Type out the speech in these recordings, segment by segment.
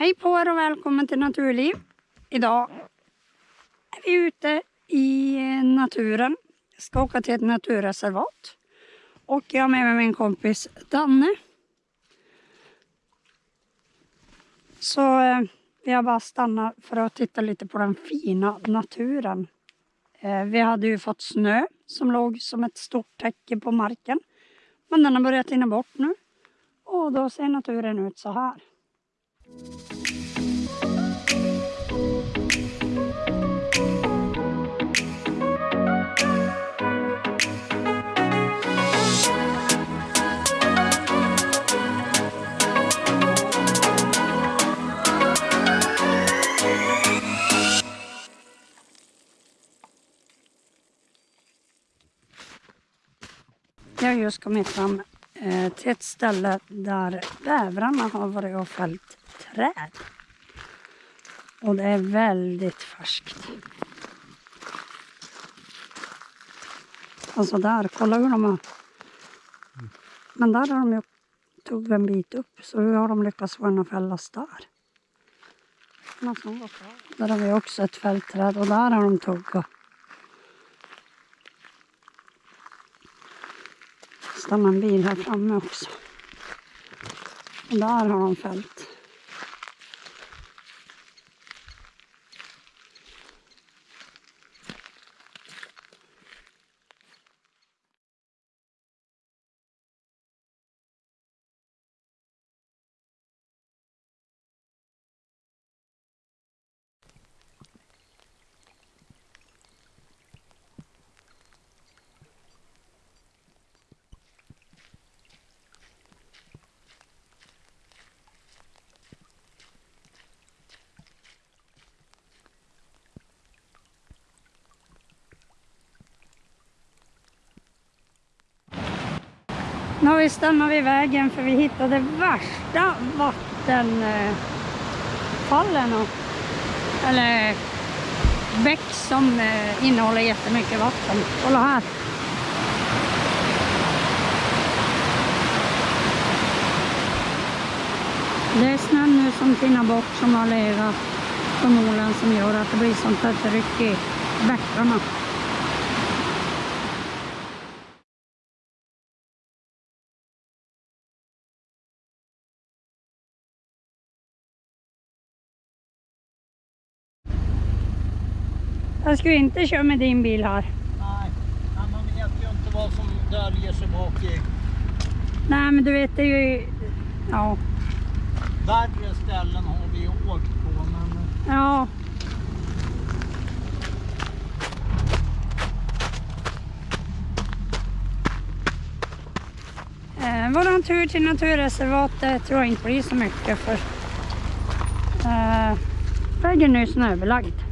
Hej på er och välkommen till Naturliv. Idag är vi ute i naturen. Jag ska åka till ett naturreservat. Och jag har med mig min kompis Danne. Så eh, vi har bara stannat för att titta lite på den fina naturen. Eh, vi hade ju fått snö som låg som ett stort täcke på marken. Men den har börjat rinna bort nu. Och då ser naturen ut så här. Jag har just kommit fram eh, till ett ställe där bävrarna har varit och fällt träd. Och det är väldigt färskt. Alltså där, kolla hur de har... Men där har de ju tog en bit upp, så hur har de lyckats få den att fällas där? Där har vi också ett fältträd och där har de tuggat. Stannar en bil här framme också. Och där har de fällt. Nu har vi stannat vid vägen för vi hittade värsta vattenfallen. Eller bäck som eh, innehåller jättemycket vatten. Kolla här. Det är snön nu som tinnar bort som har legat på molen som gör att det blir sånt här tryck i bäckarna. Jag skulle inte köra med din bil här. Nej, man vet ju inte vad som döljer sig bak i. Nej, men du vet, det är ju... Ja. Värre ställen har vi åkt på, men Ja. Eh, våran tur till naturreservatet tror jag inte blir så mycket för eh, vägen är snöbelagd.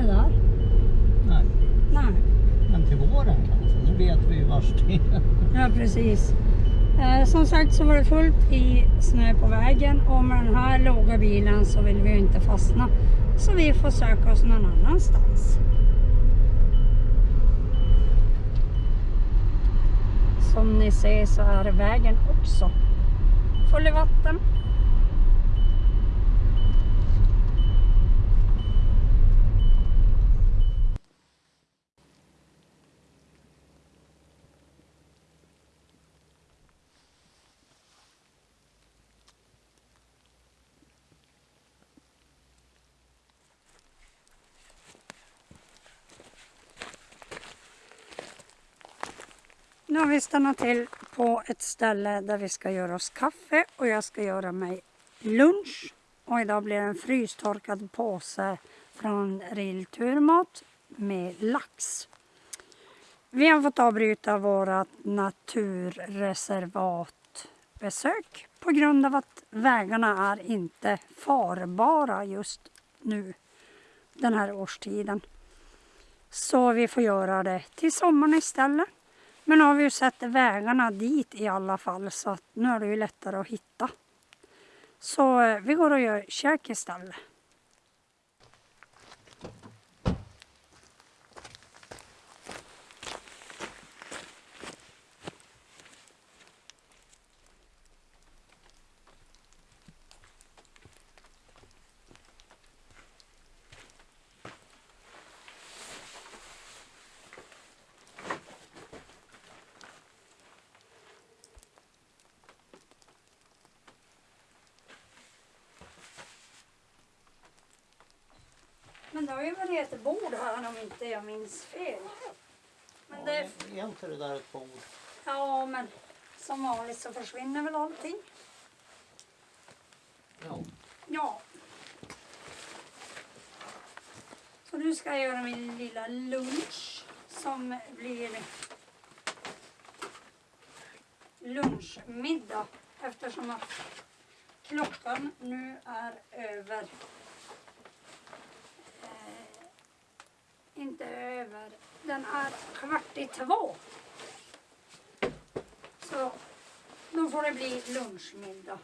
Det där. nej. Nej. Men till våren kanske. Nu vet vi ju vars det är. Ja, precis. Eh, som sagt så var det fullt i snö på vägen och med den här låga bilen så vill vi ju inte fastna. Så vi får söka oss någon annanstans. Som ni ser så är vägen också full i vatten. Nu har vi stannat till på ett ställe där vi ska göra oss kaffe och jag ska göra mig lunch. Och idag blir det en frystorkad påse från Rill Turmat med lax. Vi har fått avbryta vårt naturreservatbesök på grund av att vägarna är inte farbara just nu den här årstiden. Så vi får göra det till sommaren istället. Men nu har vi ju sett vägarna dit i alla fall så att nu är det ju lättare att hitta. Så eh, vi går och gör käk istället. Det har ju varit ett bord här om inte jag minns fel. Men Ja, det, är inte det där ett bord? ja men som vanligt så försvinner väl allting. Ja. Ja. Så nu ska jag göra min lilla lunch som blir lunchmiddag eftersom att klockan nu är över inte över, den är kvart i två. Så då får det bli lunchmiddag.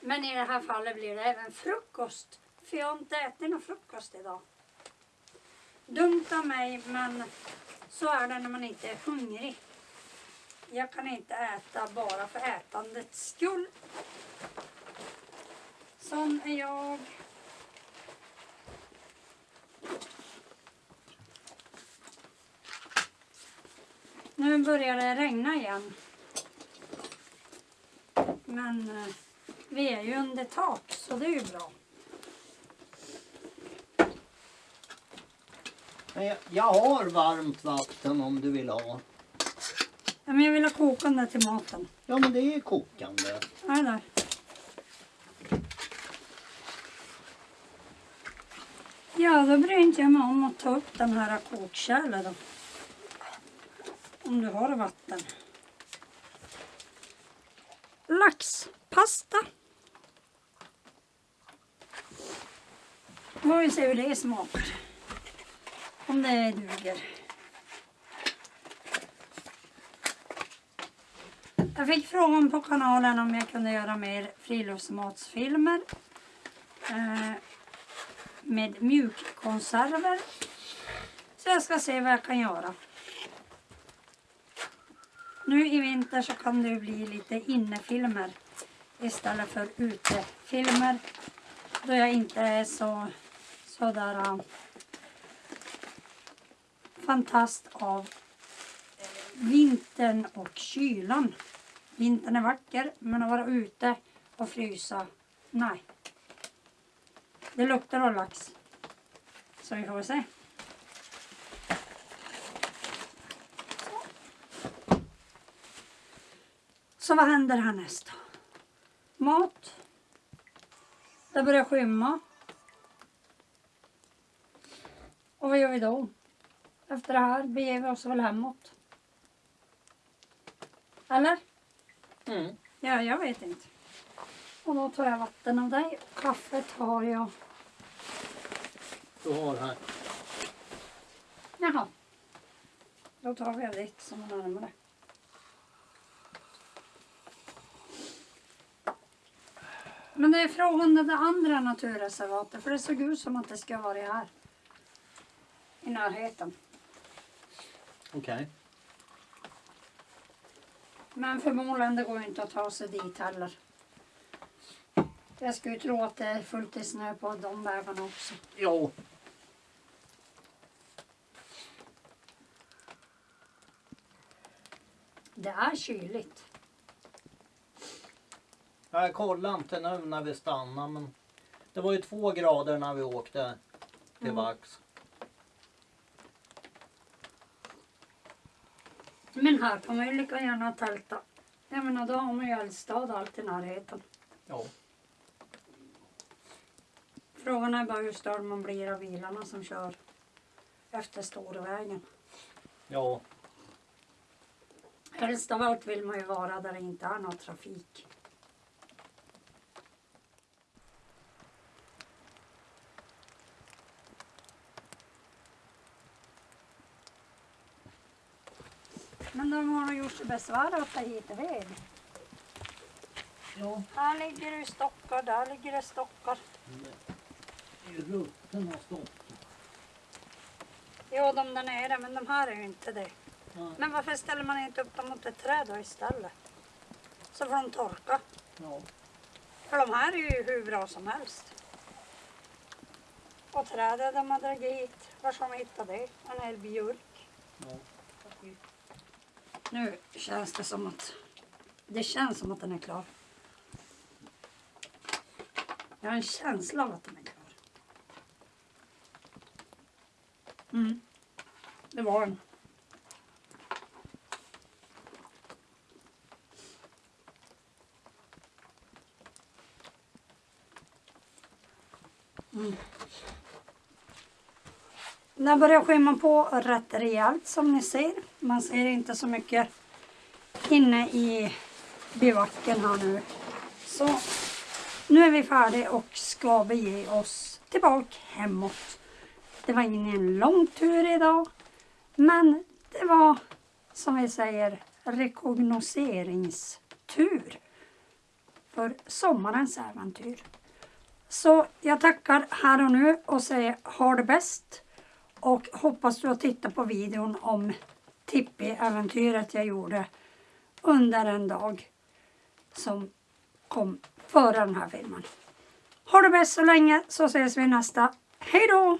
Men i det här fallet blir det även frukost. För jag har inte ätit någon frukost idag. Dumt av mig men så är det när man inte är hungrig. Jag kan inte äta bara för ätandets skull. Sån är jag. Nu börjar det regna igen. Men eh, vi är ju under tak så det är ju bra. Men jag, jag har varmt vatten om du vill ha. Ja, men jag vill ha kokande till maten. Ja men det är kokande. Är det Ja, då bryr inte jag mig om att ta upp den här kokkärlen då. Om du har vatten. Laxpasta. Får vi se hur det smakar. Om det duger. Jag fick frågan på kanalen om jag kunde göra mer friluftsmatsfilmer. Eh, med mjukkonserver. Så jag ska se vad jag kan göra. Nu i vinter så kan det bli lite innefilmer istället för utefilmer. Då jag inte är så sådär uh, äh, fantast av vintern och kylan. Vintern är vacker men att vara ute och frysa, nej. Det luktar av lax. Så vi får se. Så vad händer härnäst då? Mat. Det börjar skymma. Och vad gör vi då? Efter det här beger vi oss väl hemåt. Eller? Mm. Ja, jag vet inte. Och då tar jag vatten av dig. Kaffet har jag. Du har här. Jaha. Då tar vi av ditt som är närmare. Men det är frågan om det andra naturreservatet. För det såg ut som att det ska vara här. I närheten. Okej. Men förmodligen det går inte att ta sig dit heller. Jag skulle tro att det är fullt i snö på de vägarna också. Jo. Det är kyligt. Jag kollade inte nu när vi stannade men det var ju två grader när vi åkte till Mm. Vax. Men här kan man ju lika gärna tälta. Jag menar då har man ju Eldstad allt i närheten. Ja. Frågan är bara hur störd man blir av bilarna som kör efter storvägen. Ja. Helst av allt vill man ju vara där det inte är någon trafik. Men de har nog gjort sig besvär att ta hit ved. Ja. Här ligger det stockar, där ligger det stockar. Ju rutten och stopp. Jo, de där nere, men de här är ju inte det. Ja. Men varför ställer man inte upp dem mot ett träd då istället? Så får de torka. Ja. För de här är ju hur bra som helst. Och trädet de har dragit hit, var ska de hitta det? En hel björk. ja. Nu känns det som att det känns som att den är klar. Jag har en känsla av att de är klar. Mm. Det var den. Mm. Den börjar skymma på rätt rejält som ni ser. Man ser inte så mycket inne i bivacken här nu. Så nu är vi färdiga och ska bege oss tillbaka hemåt. Det var ingen lång tur idag. Men det var som vi säger rekognoseringstur. För sommarens äventyr. Så jag tackar här och nu och säger ha det bäst. Och hoppas du har tittat på videon om Tippi-äventyret jag gjorde under en dag som kom före den här filmen. Ha det bäst så länge så ses vi nästa. Hej då!